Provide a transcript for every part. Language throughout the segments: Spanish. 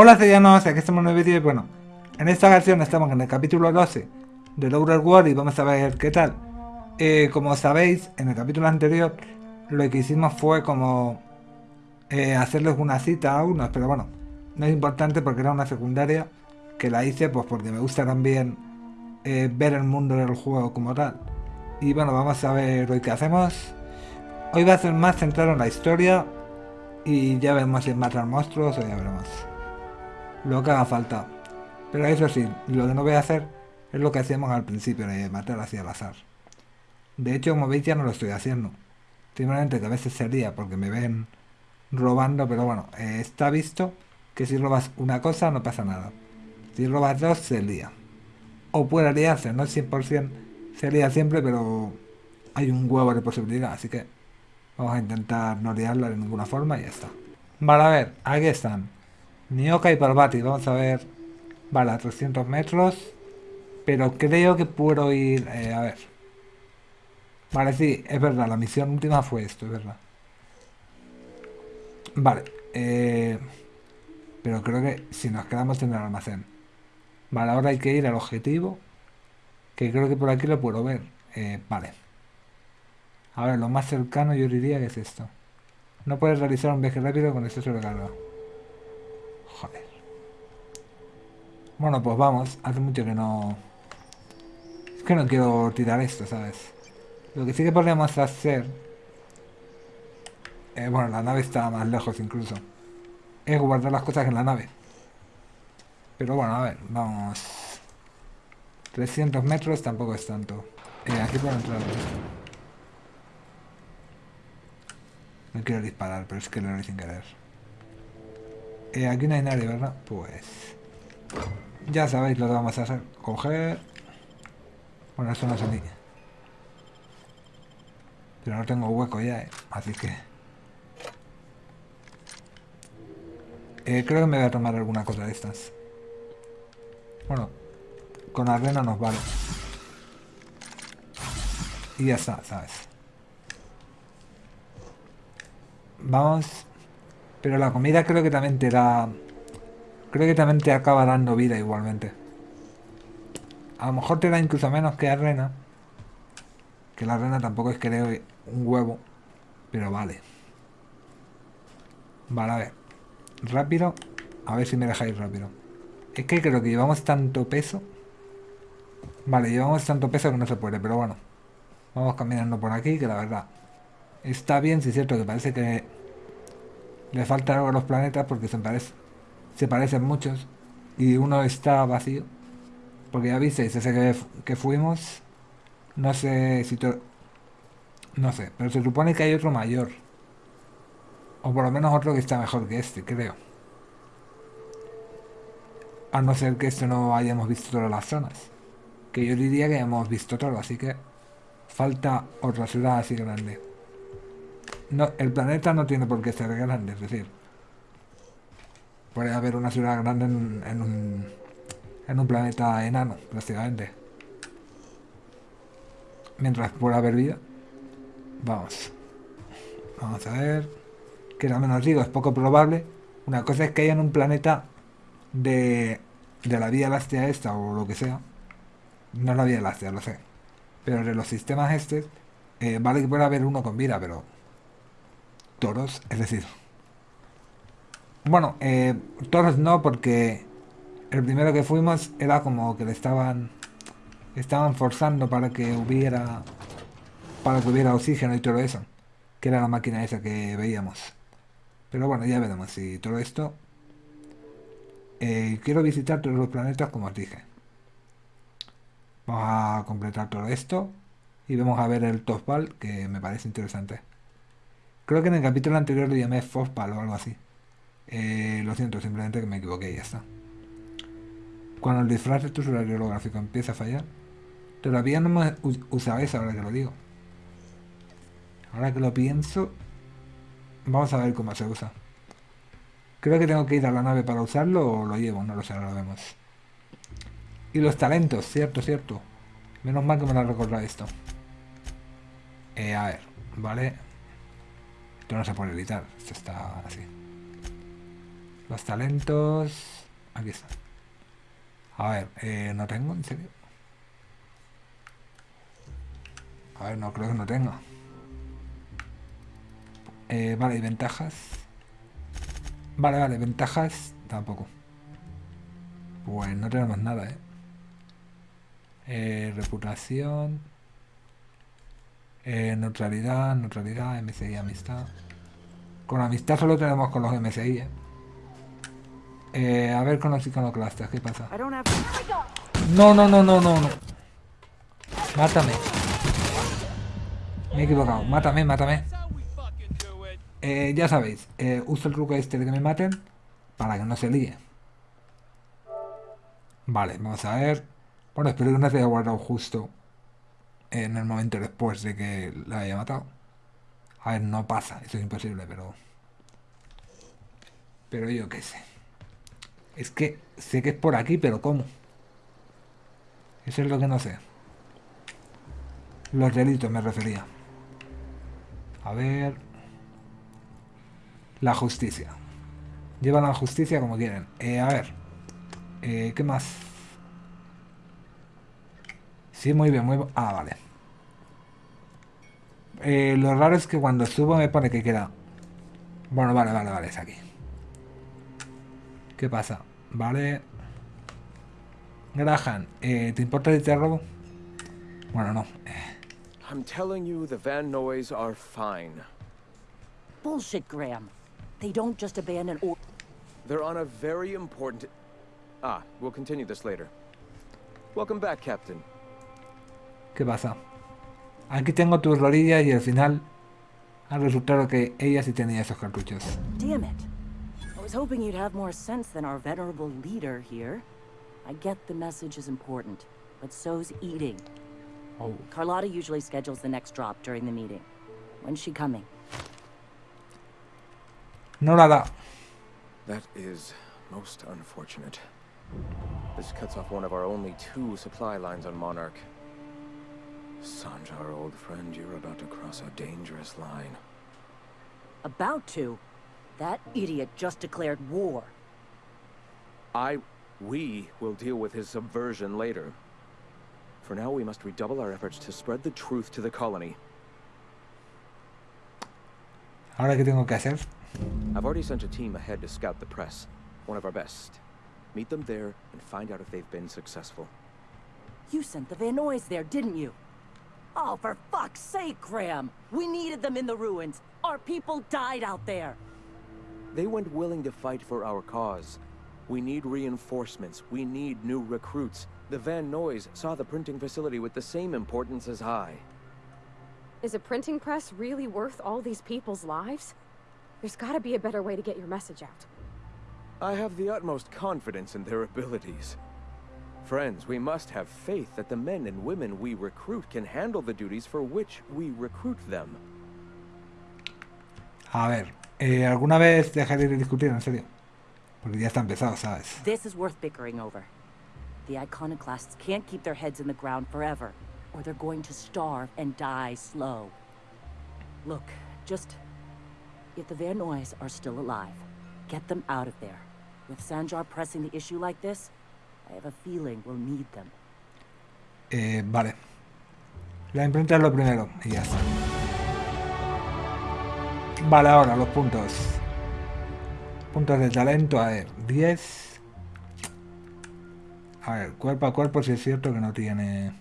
Hola Cellanos, aquí estamos en el vídeo y bueno, en esta ocasión estamos en el capítulo 12 de Outer World y vamos a ver qué tal. Eh, como sabéis, en el capítulo anterior lo que hicimos fue como eh, hacerles una cita a unos, pero bueno, no es importante porque era una secundaria que la hice pues porque me gusta también eh, ver el mundo del juego como tal. Y bueno, vamos a ver hoy qué hacemos. Hoy va a ser más centrado en la historia y ya veremos si matar monstruos o ya veremos lo que haga falta. Pero eso sí, lo que no voy a hacer es lo que hacíamos al principio, de matar así al azar. De hecho, como veis, ya no lo estoy haciendo. Simplemente que a veces sería porque me ven robando, pero bueno, está visto que si robas una cosa no pasa nada. Si robas dos, se lía. O puede liarse, no es 100% se lía siempre, pero hay un huevo de posibilidad, así que vamos a intentar no liarla de ninguna forma y ya está. Vale, a ver, aquí están. Nioka y Parvati, vamos a ver. Vale, a 300 metros. Pero creo que puedo ir... Eh, a ver. Vale, sí, es verdad, la misión última fue esto, es verdad. Vale. Eh, pero creo que si nos quedamos en el almacén. Vale, ahora hay que ir al objetivo. Que creo que por aquí lo puedo ver. Eh, vale. A ver, lo más cercano yo diría que es esto. No puedes realizar un viaje rápido con exceso de carga. Joder. Bueno, pues vamos. Hace mucho que no... Es que no quiero tirar esto, ¿sabes? Lo que sí que podríamos hacer... Eh, bueno, la nave está más lejos incluso. Es guardar las cosas en la nave. Pero bueno, a ver, vamos... 300 metros tampoco es tanto. Eh, aquí puedo entrar. No quiero disparar, pero es que lo haré sin querer. Eh, aquí no hay nadie, ¿verdad? Pues... Ya sabéis lo que vamos a hacer. Coger... Bueno, eso no es a. Pero no tengo hueco ya, ¿eh? Así que... Eh, creo que me voy a tomar alguna cosa de estas. Bueno, con arena nos vale. Y ya está, ¿sabes? Vamos pero la comida creo que también te da... Creo que también te acaba dando vida igualmente. A lo mejor te da incluso menos que arena. Que la arena tampoco es que dé un huevo. Pero vale. Vale, a ver. Rápido. A ver si me dejáis rápido. Es que creo que llevamos tanto peso. Vale, llevamos tanto peso que no se puede, pero bueno. Vamos caminando por aquí, que la verdad... Está bien, si es cierto que parece que le falta algo a los planetas porque se, parece, se parecen muchos y uno está vacío. Porque ya visteis, ese que, que fuimos, no sé si... No sé, pero se supone que hay otro mayor. O por lo menos otro que está mejor que este, creo. A no ser que esto no hayamos visto todas las zonas. Que yo diría que hemos visto todo, así que falta otra ciudad así grande. No, el planeta no tiene por qué ser grande, es decir, puede haber una ciudad grande en, un, en un planeta enano, prácticamente. Mientras pueda haber vida. Vamos. Vamos a ver. Que al menos digo, es poco probable. Una cosa es que haya en un planeta de, de la Vía Láctea esta o lo que sea. No la Vía Láctea, lo sé. Pero de los sistemas estos, eh, vale que pueda haber uno con vida, pero toros, es decir... Bueno, eh, toros no, porque el primero que fuimos era como que le estaban... Estaban forzando para que hubiera... Para que hubiera oxígeno y todo eso. Que era la máquina esa que veíamos. Pero bueno, ya veremos si todo esto... Eh, quiero visitar todos los planetas como os dije. Vamos a completar todo esto. Y vamos a ver el Topal, que me parece interesante. Creo que en el capítulo anterior lo llamé Fospal o algo así. Eh, lo siento, simplemente que me equivoqué y ya está. Cuando el disfraz de tu usuario holográfico empieza a fallar, todavía no me usado eso ahora que lo digo. Ahora que lo pienso, vamos a ver cómo se usa. Creo que tengo que ir a la nave para usarlo o lo llevo, no lo sé, ahora lo vemos. Y los talentos, cierto, cierto. Menos mal que me lo recordado esto. Eh, a ver, vale. Esto no se puede editar, esto está así. Los talentos... Aquí están. A ver, eh, no tengo, en serio. A ver, no creo que no tenga. Eh, vale, y ventajas. Vale, vale, ventajas tampoco. Pues no tenemos nada, ¿eh? eh reputación. Eh, neutralidad, neutralidad, MSI, amistad. Con amistad solo tenemos con los MSI, ¿eh? eh a ver con los iconoclastas, ¿qué pasa? No, no, no, no, no, no. Mátame. Me he equivocado. Mátame, mátame. Eh, ya sabéis, eh, uso el truco este de que me maten para que no se líe. Vale, vamos a ver. Bueno, espero que no se haya guardado justo en el momento después de que la haya matado. A ver, no pasa, eso es imposible, pero... Pero yo qué sé. Es que sé que es por aquí, pero ¿cómo? Eso es lo que no sé. Los delitos me refería. A ver... La justicia. Llevan la justicia como quieren. Eh, a ver. Eh, ¿Qué más? Sí, muy bien, muy bien. Ah, vale. Eh, lo raro es que cuando subo me pone que queda... Bueno, vale, vale, vale, es aquí. ¿Qué pasa? Vale. Graham, eh, ¿te importa si te robo? Bueno, no. I'm telling you, the Van Noys are fine. Bullshit, Graham. They don't just abandon or... They're on a very important... Ah, we'll continue this later. Welcome back, Captain. ¿Qué pasa? Aquí tengo tus rodillas y al final ha resultado que ella sí tenía esos cartuchos. Damn it. I was hoping you'd have more sense than our venerable leader here. I get the message is important, but so's eating. Oh. Carlotta usually schedules the next drop during the meeting. When's she coming? No la da. That is most unfortunate. This cuts off one of our only two supply lines on Monarch. Sanjar, old friend, you're about to cross a dangerous line. About to? That idiot just declared war. I... we will deal with his subversion later. For now, we must redouble our efforts to spread the truth to the colony. Ahora, ¿qué tengo que hacer? I've already sent a team ahead to scout the press. One of our best. Meet them there and find out if they've been successful. You sent the Van Noys there, didn't you? Oh, for fuck's sake, Graham! We needed them in the ruins. Our people died out there. They went willing to fight for our cause. We need reinforcements. We need new recruits. The Van Noys saw the printing facility with the same importance as I. Is a printing press really worth all these people's lives? There's gotta be a better way to get your message out. I have the utmost confidence in their abilities. Friends, we must have faith that the men and women we recruit can handle the duties for which we recruit them. A ver, eh, ¿alguna vez dejaré de discutir, en serio? Porque ya está empezado, ¿sabes? This is worth bickering over. The iconoclasts can't keep their heads in the ground forever, or they're going to starve and die slow. Look, just If the Van Noys are still alive, get them out of there. With Sanjar pressing the issue like this, Eh, vale. La imprenta es lo primero y ya está. Vale, ahora los puntos. Puntos de talento, a ver, 10. A ver, cuerpo a cuerpo si es cierto que no tiene...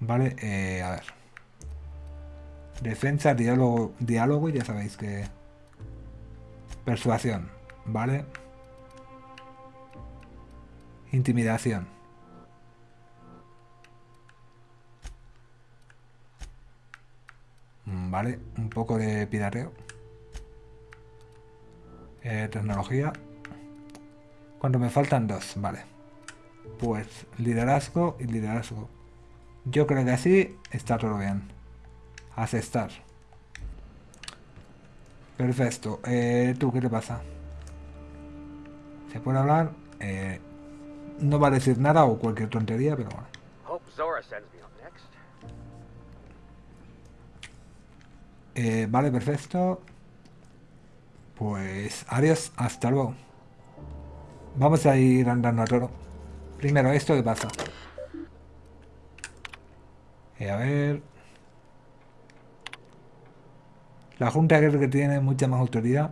Vale, eh, a ver. Defensa, diálogo, diálogo, ya sabéis que... Persuasión, ¿vale? Intimidación. Mm, vale, un poco de pirateo. Eh, tecnología. Cuando me faltan dos, vale. Pues liderazgo y liderazgo. Yo creo que así está todo bien. Aceptar. Perfecto. Eh, ¿Tú qué te pasa? ¿Se puede hablar? Eh, no va a decir nada o cualquier tontería, pero bueno. Eh, vale, perfecto. Pues adiós, hasta luego. Vamos a ir andando a toro. Primero, ¿esto qué pasa? Eh, a ver... La Junta creo que tiene mucha más autoridad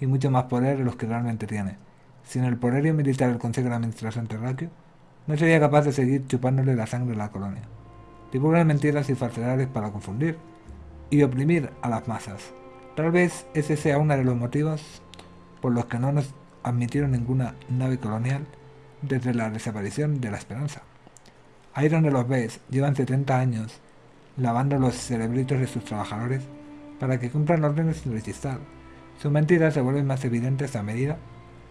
y mucho más poder de los que realmente tiene. Sin el poderío militar Consejo de Administración Terráqueo, no sería capaz de seguir chupándole la sangre a la colonia. Divulgan mentiras y falsedades para confundir y oprimir a las masas. Tal vez ese sea uno de los motivos por los que no nos admitieron ninguna nave colonial desde la desaparición de la Esperanza. Ahí donde los ves, llevan 70 años lavando los cerebritos de sus trabajadores para que cumplan órdenes sin rechistar. Sus mentiras se vuelven más evidentes a medida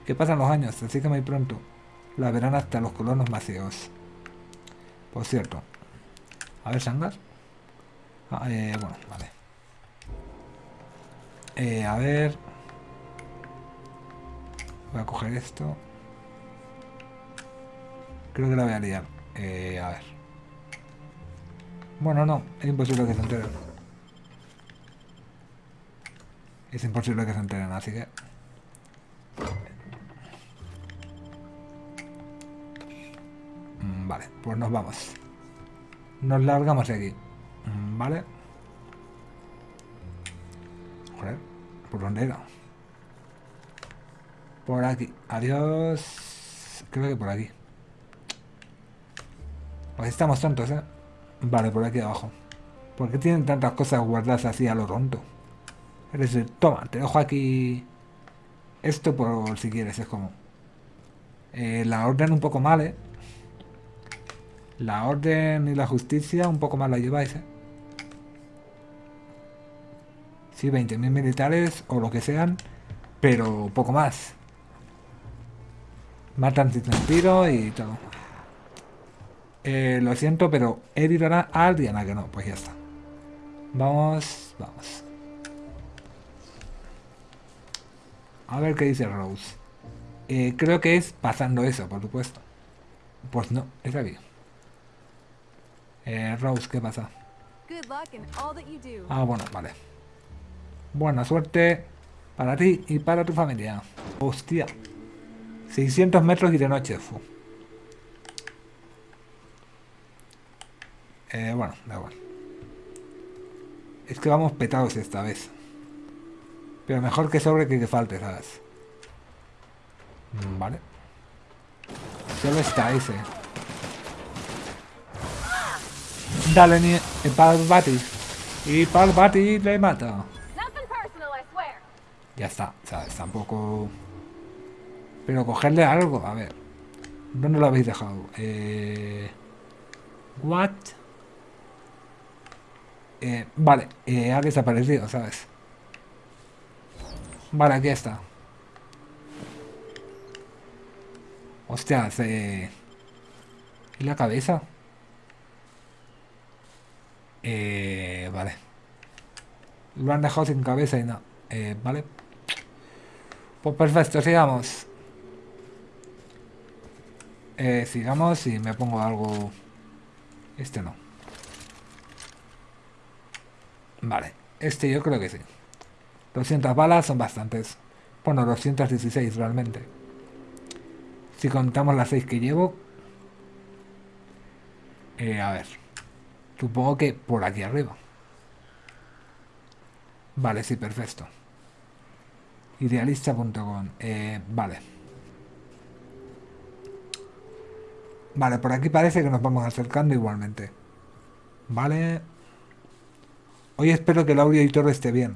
que pasan los años, así que muy pronto la verán hasta los colonos macieos. Por cierto, a ver, Sangas. Ah, eh, bueno, vale. Eh, a ver. Voy a coger esto. Creo que la voy a liar. Eh, a ver. Bueno, no. Es imposible que se enteren. Es imposible que se enteren, así que... vale, pues nos vamos. Nos largamos de aquí. Mm, vale. Joder, ¿por dónde era? Por aquí. Adiós. Creo que por aquí. Pues estamos tontos, ¿eh? Vale, por aquí abajo. ¿Por qué tienen tantas cosas guardadas así a lo tonto? Es decir, toma, te dejo aquí esto por si quieres, es como... Eh, la orden un poco mal, ¿eh? La orden y la justicia un poco mal la lleváis, ¿eh? Sí, 20.000 militares o lo que sean, pero poco más. Matan sin sentido y todo. Eh, lo siento, pero editará a Diana que no, pues ya está. Vamos, vamos. A ver qué dice Rose. Eh, creo que es pasando eso, por supuesto. Pues no, es aquí. Eh, Rose, ¿qué pasa? Ah, bueno, vale. Buena suerte para ti y para tu familia. Hostia. 600 metros y de noche. Eh, bueno, da igual. Es que vamos petados esta vez. Pero mejor que sobre que que falte, ¿sabes? Mm, vale. Solo está ese. Dale, ni Parvati. Y Parvati le mata. Ya está, ¿sabes? Tampoco... Pero cogerle algo, a ver. ¿Dónde lo habéis dejado? Eh... What? Eh, vale, eh, ha desaparecido, ¿sabes? Vale, aquí está. Hostia, se... ¿Y la cabeza? Eh, vale. Lo han dejado sin cabeza y no. Eh, vale. Pues perfecto, sigamos. Eh, sigamos y me pongo algo... Este no. Vale, este yo creo que sí. 200 balas son bastantes. Bueno, 216 realmente. Si contamos las 6 que llevo... Eh, a ver. Supongo que por aquí arriba. Vale, sí, perfecto. Idealista.com. Eh, vale. Vale, por aquí parece que nos vamos acercando igualmente. Vale. Hoy espero que el audio y todo esté bien.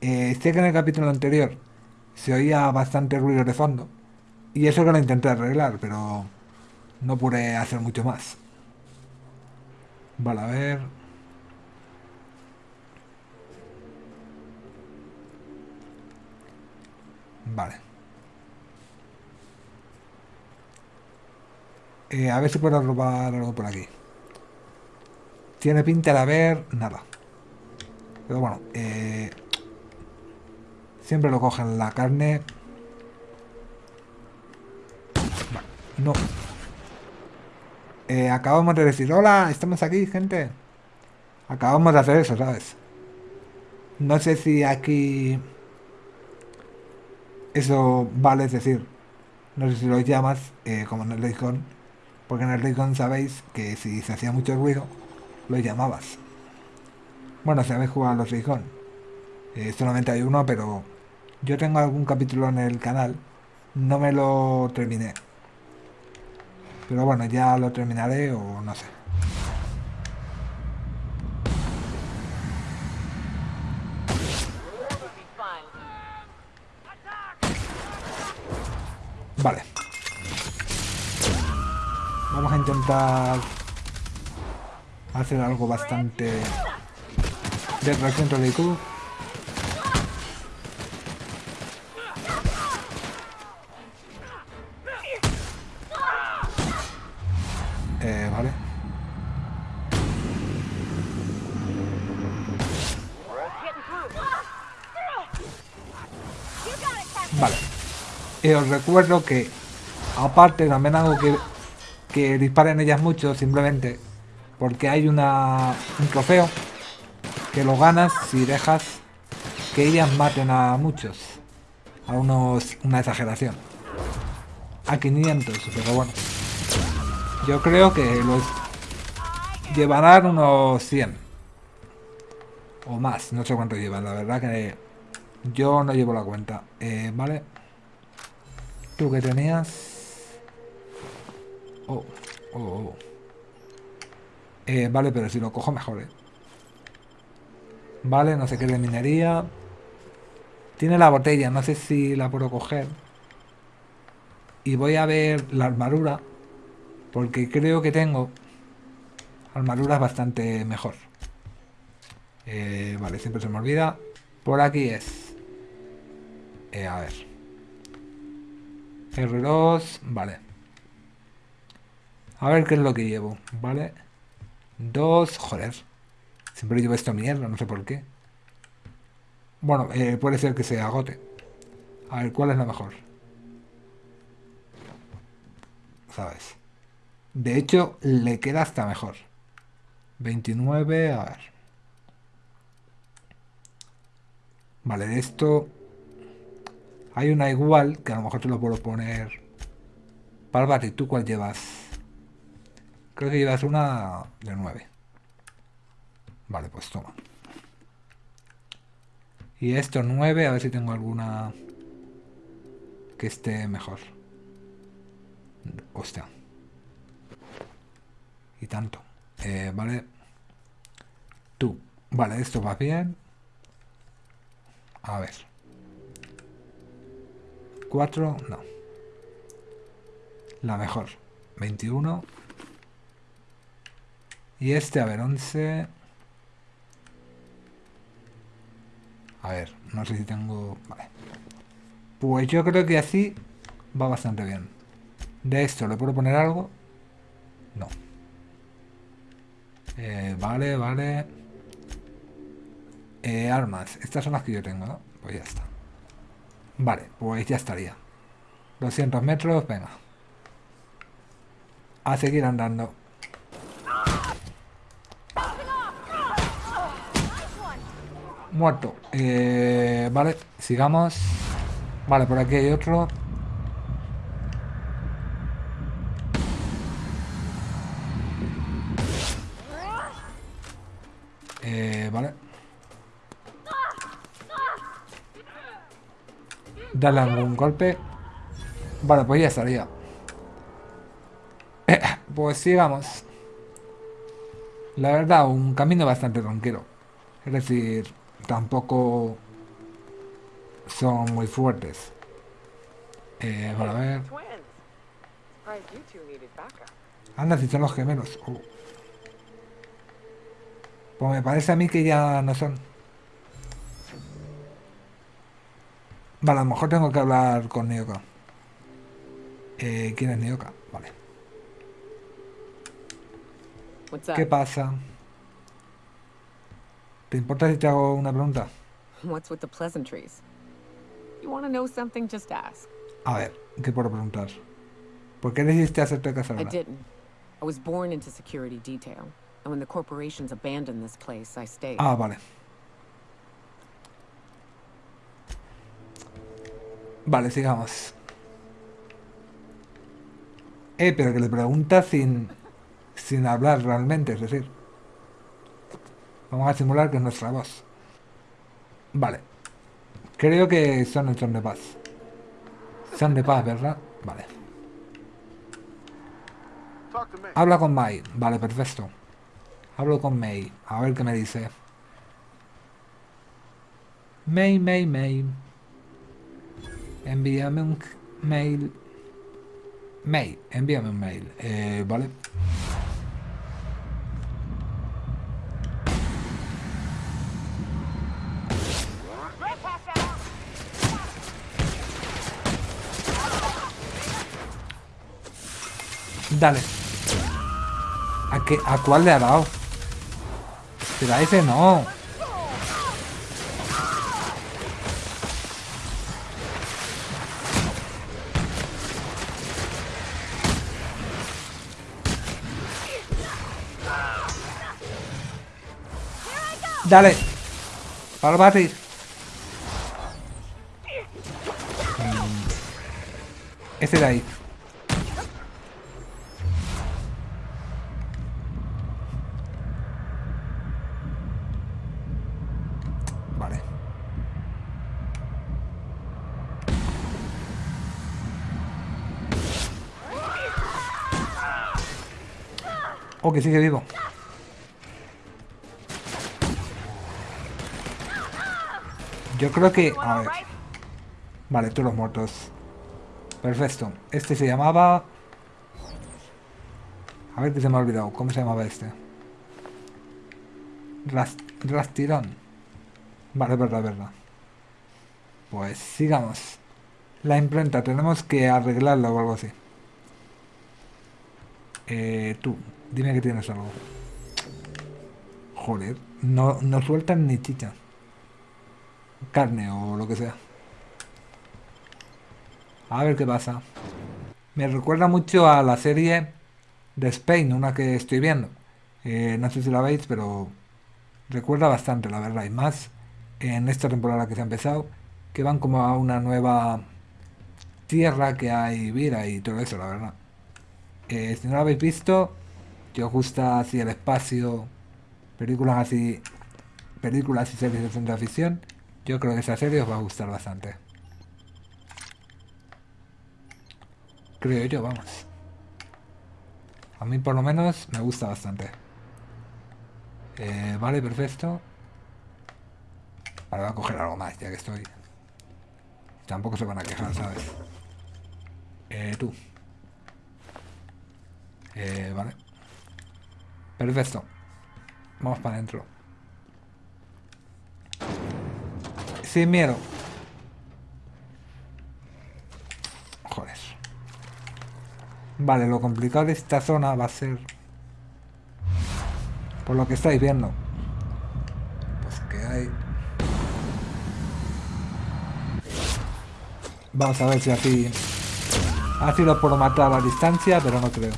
Eh, sé que en el capítulo anterior se oía bastante ruido de fondo. Y eso que lo intenté arreglar, pero no pude hacer mucho más. Vale, a ver... Vale. Eh, a ver si puedo robar algo por aquí. Tiene pinta de haber nada. Pero bueno, eh, siempre lo cogen la carne. Vale, no. Eh, acabamos de decir, hola, estamos aquí, gente. Acabamos de hacer eso, ¿sabes? No sé si aquí eso vale, decir, no sé si lo llamas eh, como en el Raycon, porque en el Raycon sabéis que si se hacía mucho ruido, lo llamabas. Bueno, si habéis jugado los Raycon, eh, solamente hay uno, pero yo tengo algún capítulo en el canal, no me lo terminé. Pero bueno, ya lo terminaré o no sé. Vale. Vamos a intentar hacer algo bastante de reacción de. Y os recuerdo que, aparte, también hago que, que disparen ellas mucho, simplemente porque hay una, un trofeo que lo ganas si dejas que ellas maten a muchos. A unos, una exageración. A 500, pero bueno. Yo creo que los llevarán unos 100. O más, no sé cuánto llevan, la verdad que yo no llevo la cuenta. Eh, vale. Tú que tenías... Oh, oh, oh. Eh, vale, pero si lo cojo mejor, ¿eh? Vale, no sé qué de minería. Tiene la botella, no sé si la puedo coger. Y voy a ver la armadura. Porque creo que tengo armaduras bastante mejor. Eh, vale, siempre se me olvida. Por aquí es. Eh, a ver. R2, vale. A ver qué es lo que llevo, ¿vale? Dos, joder. Siempre llevo esto mierda, no sé por qué. Bueno, eh, puede ser que se agote. A ver, ¿cuál es la mejor? ¿Sabes? De hecho, le queda hasta mejor. 29, a ver. Vale, esto hay una igual, que a lo mejor te lo puedo poner... Palvati, ¿tú cuál llevas? Creo que llevas una de 9. Vale, pues toma. Y esto 9, a ver si tengo alguna que esté mejor. Hostia. Y tanto. Eh, vale. Tú. Vale, esto va bien. A ver. 4, no. La mejor. 21. Y este, a ver, 11. A ver, no sé si tengo... Vale. Pues yo creo que así va bastante bien. De esto, ¿le puedo poner algo? No. Eh, vale, vale. Eh, armas. Estas son las que yo tengo, ¿no? Pues ya está. Vale, pues ya estaría. 200 metros, venga. A seguir andando. Muerto. Eh, vale, sigamos. Vale, por aquí hay otro. Eh, vale. Darle algún golpe. Vale, pues ya estaría. Eh, pues sigamos. La verdad, un camino bastante tranquilo. Es decir, tampoco son muy fuertes. Eh, para ver. Anda, si son los gemelos. Oh. Pues me parece a mí que ya no son. Vale, a lo mejor tengo que hablar con Nioka. Eh, ¿Quién es Nioka? Vale. ¿Qué pasa? ¿Te importa si te hago una pregunta? A ver, ¿qué puedo preguntar? ¿Por qué decidiste hacerte casar? I didn't. I was born into security detail, and when the corporations abandoned this place, I stayed. Ah, vale. Vale, sigamos. Eh, pero que le pregunta sin, sin hablar realmente, es decir. Vamos a simular que es nuestra voz. Vale. Creo que son el son de paz. Son de paz, ¿verdad? Vale. Habla con Mai. Vale, perfecto. Hablo con May. A ver qué me dice. May, May, May. Envíame un mail. May, envíame un mail. Eh, vale. Dale. ¿A, qué, ¿A cuál le ha dado? Pero ese no. Dale. Para batir. Mm. Ese de ahí. Vale. Oh, que sigue vivo. Yo creo que... A ver. Vale, todos los muertos. Perfecto. Este se llamaba... A ver que se me ha olvidado. ¿Cómo se llamaba este? Rast Rastirón. Vale, verdad, verdad. Pues sigamos. La imprenta, tenemos que arreglarla o algo así. Eh, tú, dime que tienes algo. Joder, no, no sueltan ni chicha. Carne o lo que sea. A ver qué pasa. Me recuerda mucho a la serie de Spain, una que estoy viendo. Eh, no sé si la veis, pero recuerda bastante, la verdad. Y más en esta temporada que se ha empezado, que van como a una nueva tierra que hay vida y todo eso, la verdad. Eh, si no lo habéis visto, si os gusta así el espacio, películas así, películas y series de ciencia ficción, yo creo que esa serie os va a gustar bastante. Creo yo, vamos. A mí por lo menos me gusta bastante. Eh, vale, perfecto. Ahora voy a coger algo más, ya que estoy. Tampoco se van a quejar, ¿sabes? Eh, tú. Eh, vale. Perfecto. Vamos para adentro. Sin miedo. Joder. Vale, lo complicado de esta zona va a ser... Por lo que estáis viendo. Pues que hay... Vamos a ver si así... Así lo puedo matar a la distancia, pero no creo.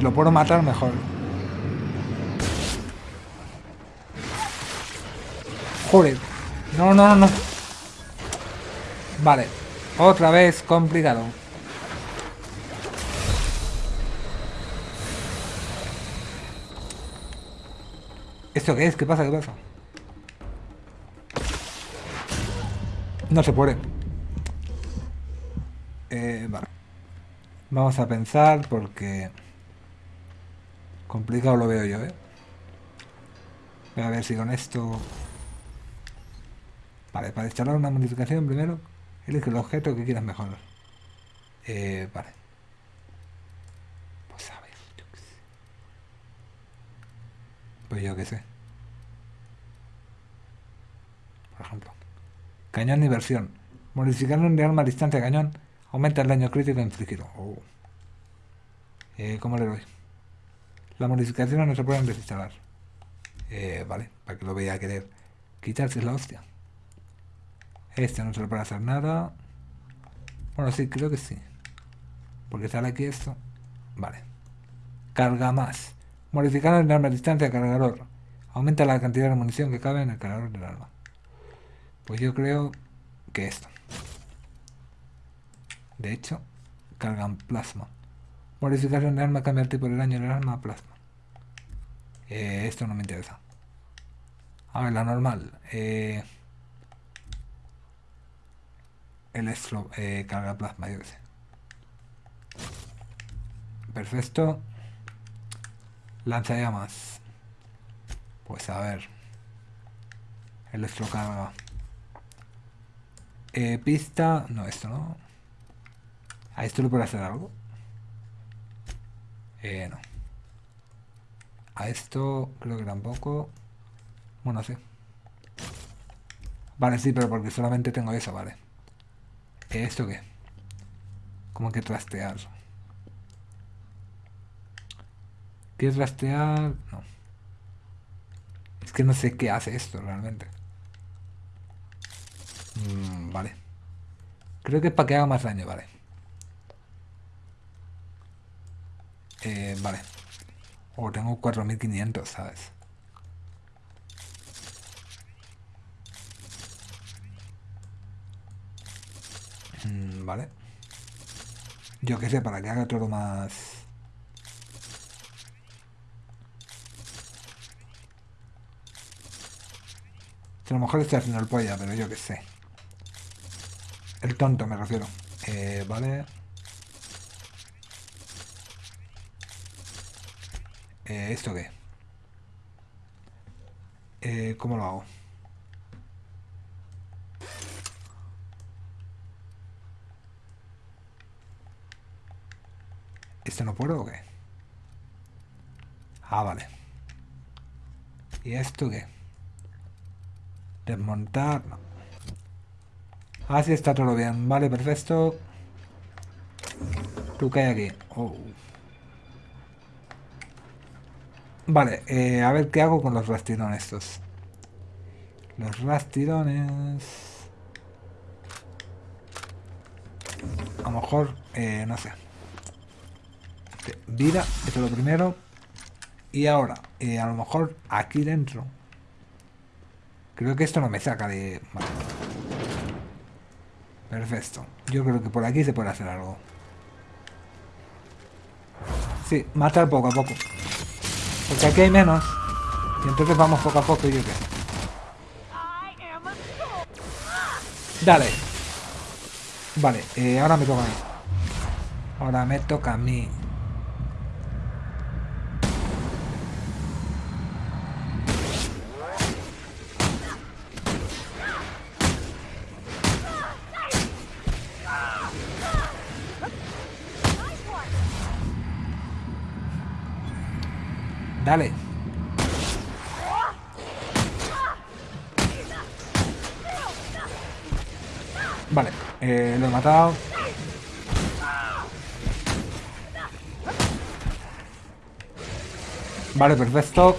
Si lo puedo matar, mejor. Joder. No, no, no. Vale. Otra vez complicado. ¿Esto qué es? ¿Qué pasa? ¿Qué pasa? No se puede. Eh, vale. Vamos a pensar porque... Complicado lo veo yo, ¿eh? Voy a ver si con esto... Vale, para instalar una modificación primero, elige el objeto que quieras mejorar. Eh, vale. Pues a ver, yo qué sé. Pues yo qué sé. Por ejemplo. Cañón y versión. Modificar un arma a distancia de cañón aumenta el daño crítico infligido. Oh. Eh, ¿Cómo le doy? Las modificaciones no se pueden desinstalar. Eh, vale, para que lo vea a querer quitarse la hostia. Este no se le puede hacer nada. Bueno, sí, creo que sí. Porque sale aquí esto. Vale. Carga más. Modificar el arma a distancia cargador. Aumenta la cantidad de munición que cabe en el cargador del arma. Pues yo creo que esto. De hecho, cargan plasma. Modificación de arma cambia el tipo de daño del arma plasma. Eh, esto no me interesa. A ver, la normal. Eh, el estro, eh, carga plasma, yo sé. Perfecto. Lanzallamas. Pues a ver. El carga. Eh, pista. No, esto no. ¿A esto le puede hacer algo? Eh, no. A esto creo que tampoco. Bueno, sí. Vale, sí, pero porque solamente tengo eso, vale. ¿Esto qué? Como que trastear. ¿Qué trastear? No. Es que no sé qué hace esto realmente. Mm, vale. Creo que es para que haga más daño, vale. Eh, vale. O oh, tengo 4500, ¿sabes? Mm, vale. Yo qué sé, para que haga todo más... A lo mejor estoy haciendo el polla, pero yo qué sé. El tonto me refiero. Eh, vale. Eh, ¿Esto qué? Eh, ¿Cómo lo hago? ¿Este no puedo o qué? Ah, vale. ¿Y esto qué? Desmontar, no. Ah, está todo bien. Vale, perfecto. ¿Tú qué hay aquí? Oh. Vale, eh, a ver qué hago con los rastidones estos. Los rastidones... A lo mejor, eh, no sé. Vida, esto es lo primero. Y ahora, eh, a lo mejor aquí dentro... Creo que esto no me saca de... Perfecto. Yo creo que por aquí se puede hacer algo. Sí, matar poco a poco. Porque aquí hay menos. Y entonces vamos poco a poco y yo qué. Dale. Vale, eh, ahora me toca a mí. Ahora me toca a mí. Dale. Vale, eh, lo he matado. Vale, perfecto.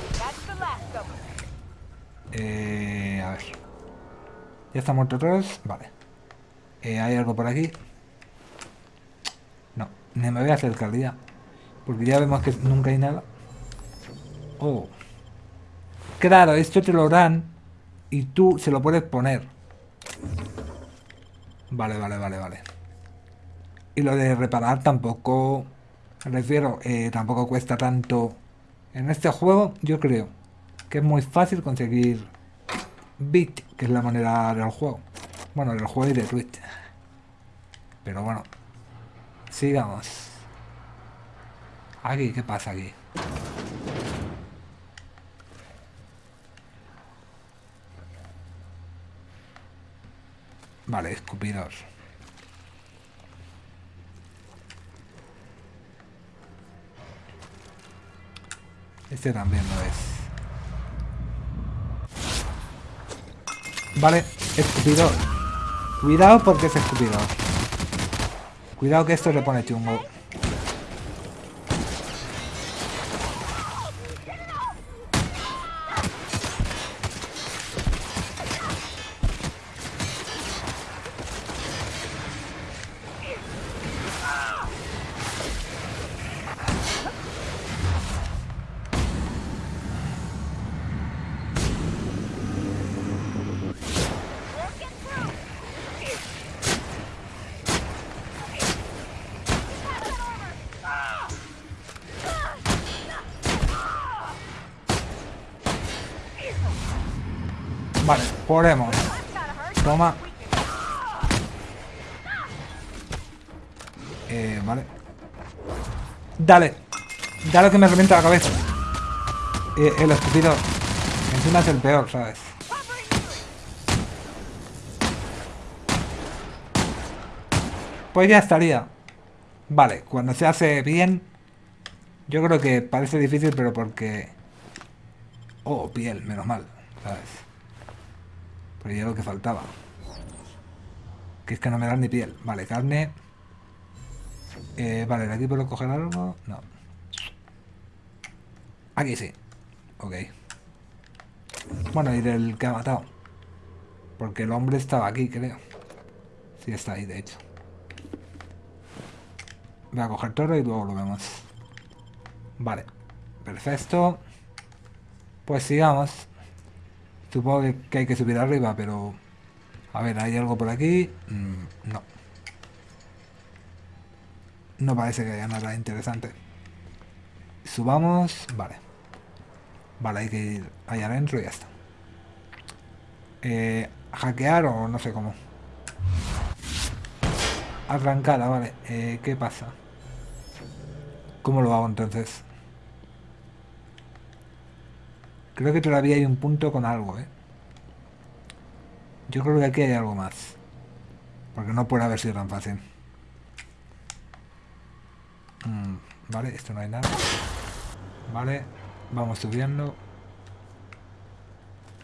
Eh, a ver. Ya está muerto todos. Vale. Eh, ¿Hay algo por aquí? No, ni me voy a acercar ya. Porque ya vemos que nunca hay nada. Oh. Claro, esto te lo dan y tú se lo puedes poner. Vale, vale, vale, vale. Y lo de reparar tampoco... Refiero, eh, tampoco cuesta tanto. En este juego yo creo que es muy fácil conseguir bit, que es la manera del juego. Bueno, del juego y de Twitch. Pero bueno. Sigamos. Aquí, ¿qué pasa aquí? Vale, escupidos. Este también lo es. Vale, escupidor. Cuidado porque es escupidor. Cuidado que esto le pone chungo. Podemos. Toma. Eh, vale. Dale. Dale que me revienta la cabeza. Eh, el estúpido. Encima es el peor, ¿sabes? Pues ya estaría. Vale, cuando se hace bien... Yo creo que parece difícil, pero porque... Oh, piel, menos mal, ¿sabes? Pero ya lo que faltaba. Que es que no me dan ni piel. Vale, carne. Eh, vale, ¿de aquí puedo coger algo? No. Aquí sí. Ok. Bueno, y del que ha matado. Porque el hombre estaba aquí, creo. Sí, está ahí, de hecho. Voy a coger toro y luego lo vemos. Vale. Perfecto. Pues sigamos. Supongo que hay que subir arriba, pero... A ver, ¿hay algo por aquí? Mm, no. No parece que haya nada interesante. Subamos... Vale. Vale, hay que ir allá adentro y ya está. Eh, hackear o no sé cómo. Arrancada, vale. Eh, ¿Qué pasa? ¿Cómo lo hago entonces? Creo que todavía hay un punto con algo, ¿eh? Yo creo que aquí hay algo más. Porque no puede haber sido tan fácil. Mm, vale, esto no hay nada. Vale, vamos subiendo.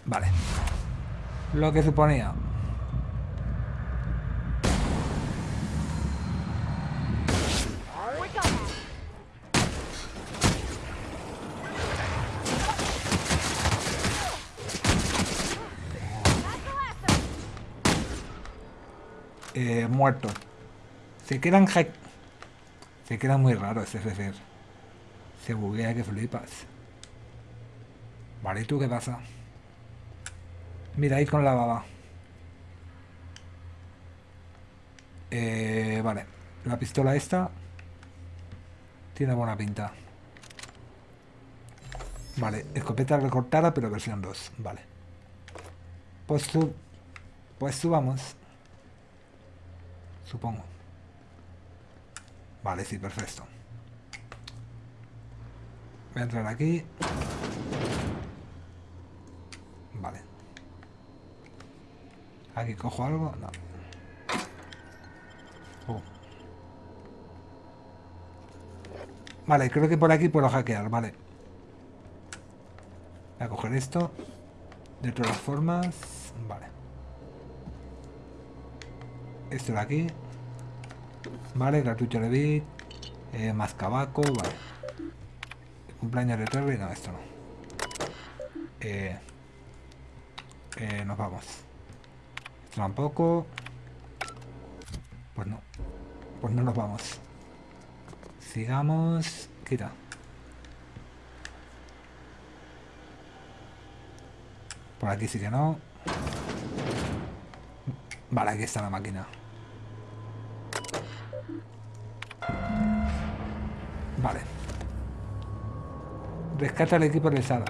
Vale. Lo que suponía. Eh, muerto. Se quedan hack... Se queda muy raro ese FFR. Se buguea que flipas. Vale, ¿y tú qué pasa? Mira ahí con la baba. Eh, vale. La pistola esta tiene buena pinta. Vale, escopeta recortada, pero versión 2. Vale. Pues sub... Pues subamos. Supongo. Vale, sí, perfecto. Voy a entrar aquí. Vale. ¿Aquí cojo algo? No. Oh. Vale, creo que por aquí puedo hackear, vale. Voy a coger esto. De todas formas... Vale. Esto de aquí. Vale, cartucho de bit. Eh, más cabaco, vale. Cumpleaños de Terry, no, esto no. Eh, eh, nos vamos. Esto tampoco. Pues no. Pues no nos vamos. Sigamos. Quita. Por aquí sí que no. Vale, aquí está la máquina. Vale. Rescata el equipo de sala.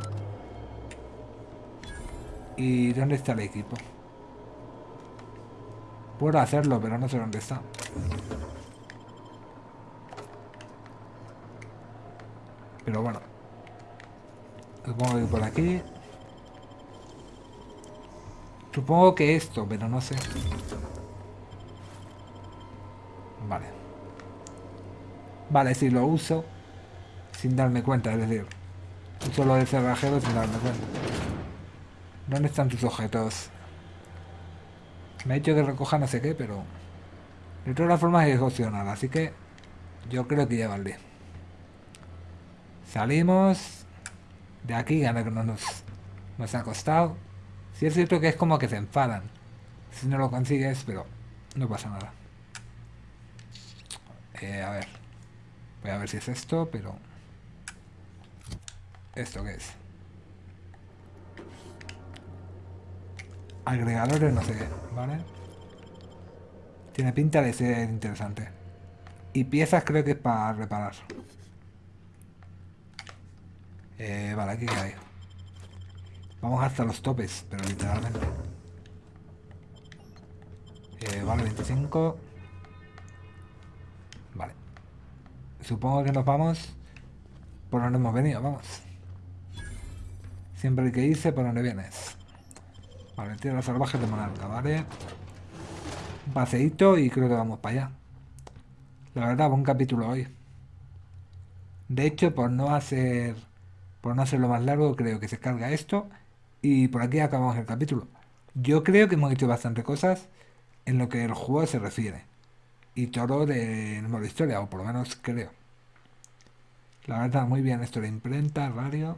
¿Y dónde está el equipo? Puedo hacerlo, pero no sé dónde está. Pero bueno. Supongo que por aquí. Supongo que esto, pero no sé. Vale. Vale, si lo uso sin darme cuenta, es decir, uso lo del cerrajero sin darme cuenta. ¿Dónde están tus objetos? Me ha dicho que recoja no sé qué, pero... De todas las formas es opcional, así que... Yo creo que ya vale. Salimos... De aquí, ya que no nos, nos ha costado. Si es cierto que es como que se enfadan. Si no lo consigues, pero no pasa nada. Eh, a ver. Voy a ver si es esto, pero... ¿Esto qué es? Agregadores, no sé ¿vale? Tiene pinta de ser interesante. Y piezas creo que es para reparar. Eh, vale, aquí hay. Vamos hasta los topes, pero literalmente. Eh, vale, 25. Vale. Supongo que nos vamos por donde hemos venido, vamos. Siempre hay que irse por donde vienes. Vale, tierra salvaje de monarca, ¿vale? Un paseíto y creo que vamos para allá. La verdad, buen capítulo hoy. De hecho, por no hacer por no hacerlo más largo, creo que se carga esto. Y por aquí acabamos el capítulo. Yo creo que hemos hecho bastante cosas en lo que el juego se refiere. Y todo de modo historia, o por lo menos creo. La verdad, muy bien esto de imprenta, radio.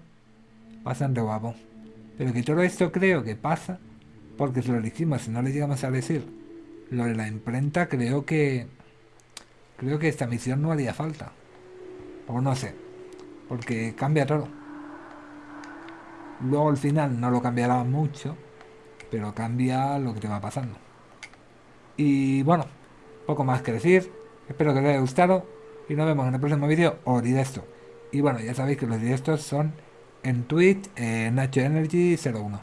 Bastante guapo. Pero que todo esto creo que pasa porque si lo dijimos y no le llegamos a decir lo de la imprenta, creo que... Creo que esta misión no haría falta. O no sé. Porque cambia todo. Luego al final no lo cambiará mucho, pero cambia lo que te va pasando. Y bueno, poco más que decir. Espero que os haya gustado y nos vemos en el próximo vídeo o directo. Y bueno, ya sabéis que los directos son en Twitch, en Nacho Energy 01.